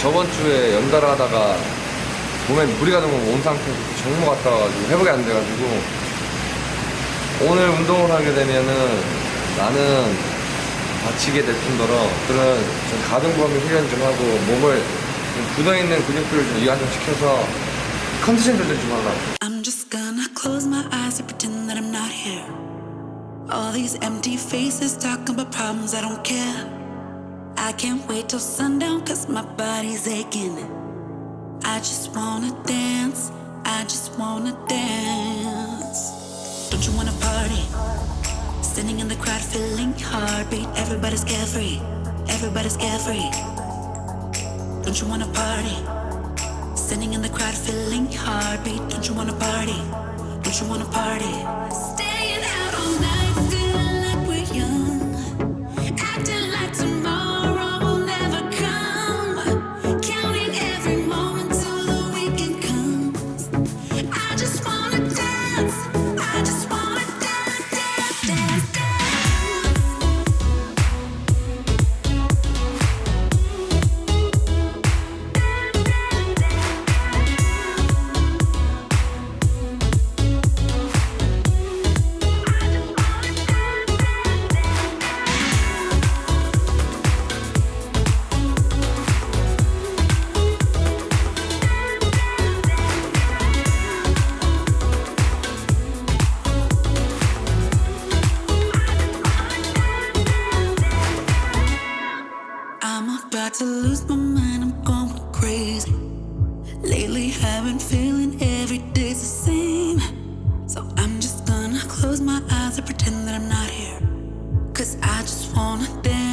저번 주에 연달아 하다가 몸에 무리가 너무 온 상태에서 정모 갔다 와가지고 회복이 안 돼가지고 오늘 운동을 하게 되면은 나는 다치게 될 뿐더러 그런 좀 가동 범위 훈련 좀 하고 몸을 좀 굳어있는 근육들을 좀 이완시켜서 컨디션 조절 좀 하려고 I'm just gonna close my eyes and pretend that I'm not here. All these empty faces talking about problems I don't care. I can't wait till sundown cause my body's aching. I just wanna dance, I just wanna dance. Don't you wanna party? Standing in the crowd feeling heartbeat. Everybody's carefree, everybody's carefree. Don't you wanna party? Standing in the crowd feeling heartbeat. Don't you wanna party? Don't you wanna party? Staying about to lose my mind, I'm going crazy. Lately, I've been feeling every day's the same. So I'm just gonna close my eyes and pretend that I'm not here. Cause I just wanna dance,